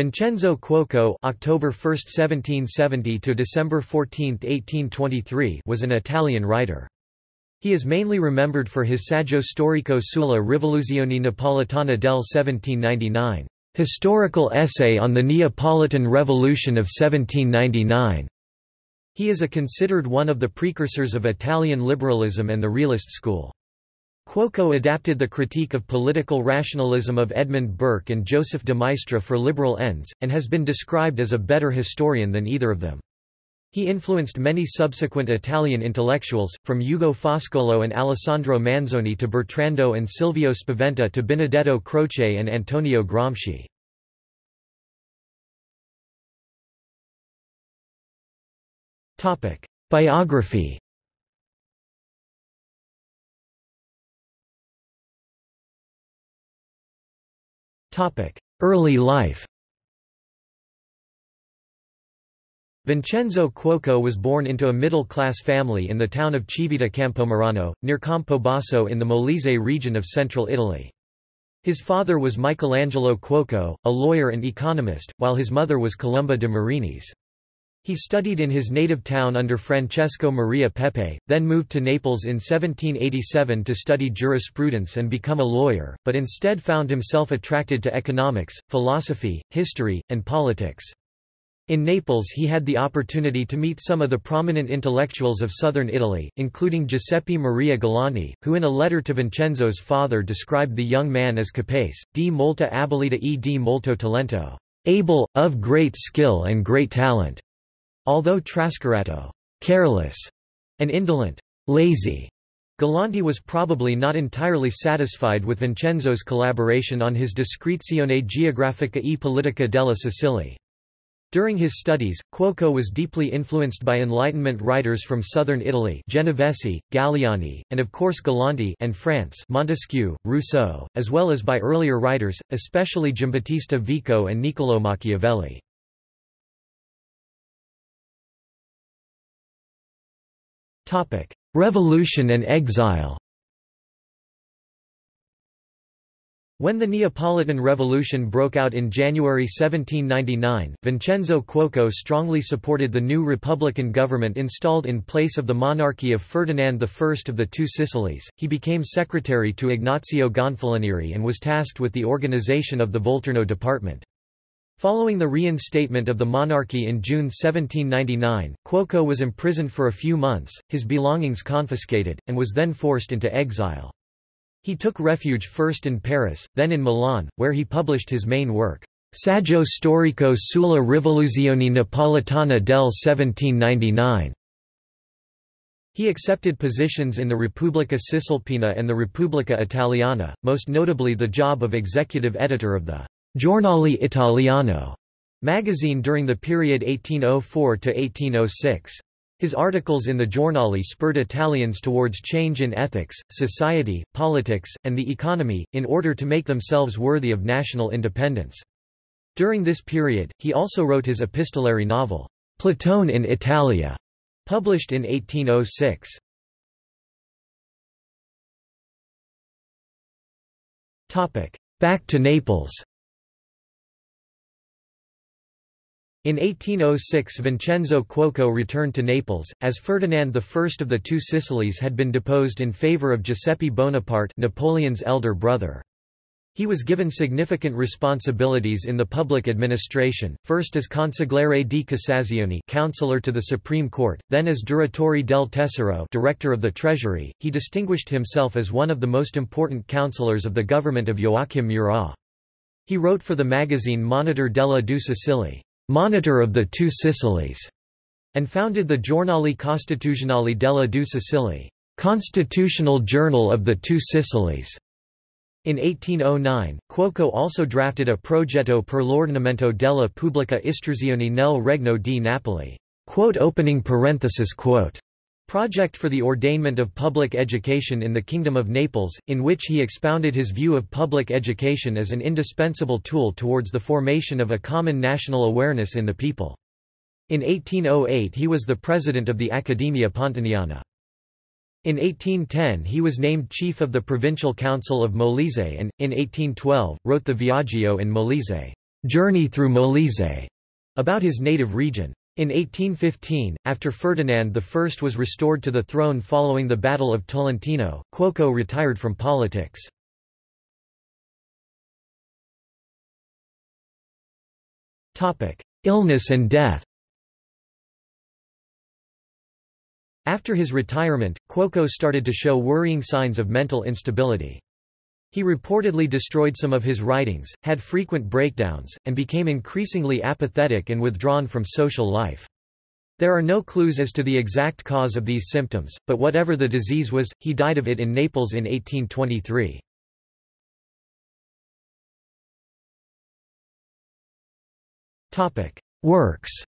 Vincenzo Cuoco October 1, 1770 to December 14, 1823 was an Italian writer. He is mainly remembered for his Saggio storico sulla rivoluzione napoletana del 1799, historical essay on the Neapolitan Revolution of 1799. He is a considered one of the precursors of Italian liberalism and the realist school. Cuoco adapted the critique of political rationalism of Edmund Burke and Joseph de Maistre for liberal ends, and has been described as a better historian than either of them. He influenced many subsequent Italian intellectuals, from Ugo Foscolo and Alessandro Manzoni to Bertrando and Silvio Spaventa to Benedetto Croce and Antonio Gramsci. Biography Early life Vincenzo Cuoco was born into a middle-class family in the town of Civita Campomarano, near Campobasso in the Molise region of central Italy. His father was Michelangelo Cuoco, a lawyer and economist, while his mother was Columba de Marinis. He studied in his native town under Francesco Maria Pepe, then moved to Naples in 1787 to study jurisprudence and become a lawyer, but instead found himself attracted to economics, philosophy, history, and politics. In Naples he had the opportunity to meet some of the prominent intellectuals of southern Italy, including Giuseppe Maria Galanti, who in a letter to Vincenzo's father described the young man as capace, di molta abilità e di molto talento, able, of great skill and great talent. Although trascurato careless, and indolent lazy, Galanti was probably not entirely satisfied with Vincenzo's collaboration on his Descrizione geografica e politica della Sicilia. During his studies, Cuoco was deeply influenced by Enlightenment writers from southern Italy Genovesi, Galiani, and of course Galanti and France Montesquieu, Rousseau, as well as by earlier writers, especially Giambattista Vico and Niccolò Machiavelli. Revolution and exile When the Neapolitan Revolution broke out in January 1799, Vincenzo Cuoco strongly supported the new republican government installed in place of the monarchy of Ferdinand I of the Two Sicilies. He became secretary to Ignazio Gonfalonieri and was tasked with the organization of the Volturno department. Following the reinstatement of the monarchy in June 1799, Cuoco was imprisoned for a few months, his belongings confiscated, and was then forced into exile. He took refuge first in Paris, then in Milan, where he published his main work, Saggio storico sulla rivoluzione napoletana del 1799. He accepted positions in the Repubblica Cisalpina and the Repubblica Italiana, most notably the job of executive editor of the Giornale Italiano magazine during the period 1804 to 1806. His articles in the Giornale spurred Italians towards change in ethics, society, politics, and the economy, in order to make themselves worthy of national independence. During this period, he also wrote his epistolary novel, Platone in Italia, published in 1806. Back to Naples In 1806 Vincenzo Cuoco returned to Naples, as Ferdinand I of the Two Sicilies had been deposed in favour of Giuseppe Bonaparte Napoleon's elder brother. He was given significant responsibilities in the public administration, first as Consigliere di Cassazione counselor to the Supreme Court, then as Direttore del Tesoro director of the Treasury. He distinguished himself as one of the most important counselors of the government of Joachim Murat. He wrote for the magazine Monitor della Due Sicilie monitor of the Two Sicilies, and founded the Giornale Costituzionale della Due Sicilie, Constitutional Journal of the Two Sicilies. In 1809, Cuoco also drafted a progetto per l'ordinamento della pubblica istruzione nel Regno di Napoli. Quote opening parenthesis quote project for the ordainment of public education in the Kingdom of Naples, in which he expounded his view of public education as an indispensable tool towards the formation of a common national awareness in the people. In 1808 he was the president of the Accademia Pontaniana. In 1810 he was named chief of the Provincial Council of Molise and, in 1812, wrote the Viaggio in Molise. Journey through Molise, about his native region. In 1815, after Ferdinand I was restored to the throne following the Battle of Tolentino, Cuoco retired from politics. Illness and death After his retirement, Cuoco started to show worrying signs of mental instability. He reportedly destroyed some of his writings, had frequent breakdowns, and became increasingly apathetic and withdrawn from social life. There are no clues as to the exact cause of these symptoms, but whatever the disease was, he died of it in Naples in 1823. Works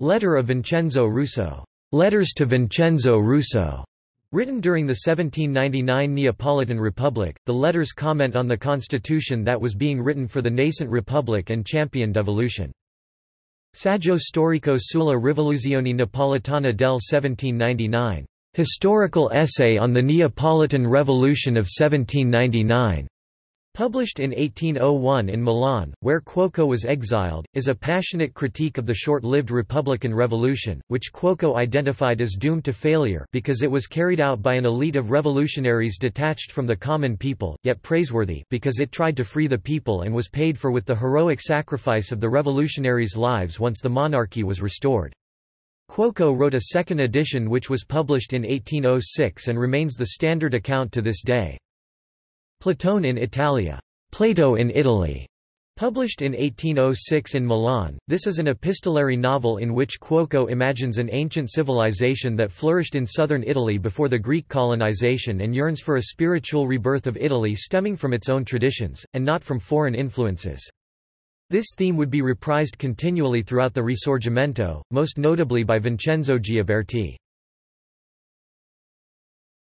Letter of Vincenzo Russo. Letters to Vincenzo Russo. Written during the 1799 Neapolitan Republic, the letters comment on the constitution that was being written for the nascent republic and champion devolution. Saggio storico sulla rivoluzione napolitana del 1799. Historical essay on the Neapolitan Revolution of 1799. Published in 1801 in Milan, where Cuoco was exiled, is a passionate critique of the short-lived Republican Revolution, which Cuoco identified as doomed to failure because it was carried out by an elite of revolutionaries detached from the common people, yet praiseworthy because it tried to free the people and was paid for with the heroic sacrifice of the revolutionaries' lives once the monarchy was restored. Cuoco wrote a second edition which was published in 1806 and remains the standard account to this day. Platone in Italia, Plato in Italy, Published in 1806 in Milan, this is an epistolary novel in which Cuoco imagines an ancient civilization that flourished in southern Italy before the Greek colonization and yearns for a spiritual rebirth of Italy stemming from its own traditions, and not from foreign influences. This theme would be reprised continually throughout the Risorgimento, most notably by Vincenzo Gioberti.